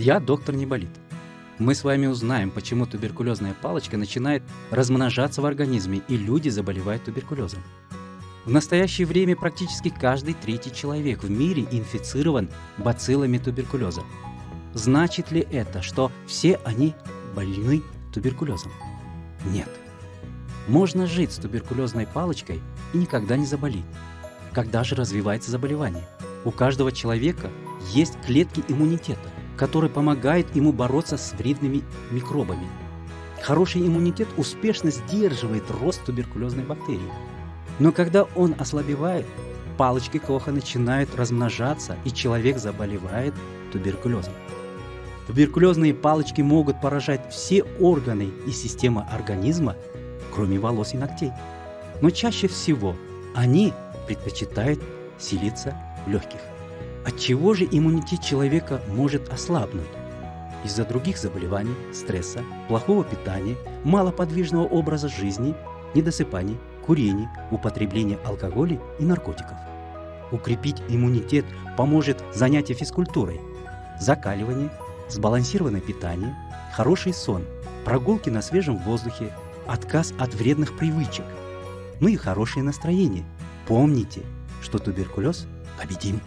Я доктор не болит. Мы с вами узнаем, почему туберкулезная палочка начинает размножаться в организме и люди заболевают туберкулезом. В настоящее время практически каждый третий человек в мире инфицирован бациллами туберкулеза. Значит ли это, что все они больны туберкулезом? Нет. Можно жить с туберкулезной палочкой и никогда не заболеть. Когда же развивается заболевание? У каждого человека есть клетки иммунитета, которые помогают ему бороться с вредными микробами. Хороший иммунитет успешно сдерживает рост туберкулезной бактерии. Но когда он ослабевает, палочки Коха начинают размножаться, и человек заболевает туберкулезом. Туберкулезные палочки могут поражать все органы и системы организма, кроме волос и ногтей. Но чаще всего они предпочитают селиться в легких. От чего же иммунитет человека может ослабнуть? Из-за других заболеваний, стресса, плохого питания, малоподвижного образа жизни, недосыпания, курения, употребления алкоголя и наркотиков. Укрепить иммунитет поможет занятие физкультурой, закаливание, сбалансированное питание, хороший сон, прогулки на свежем воздухе, отказ от вредных привычек, ну и хорошее настроение. Помните, что туберкулез победим.